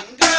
പങ്കജാസന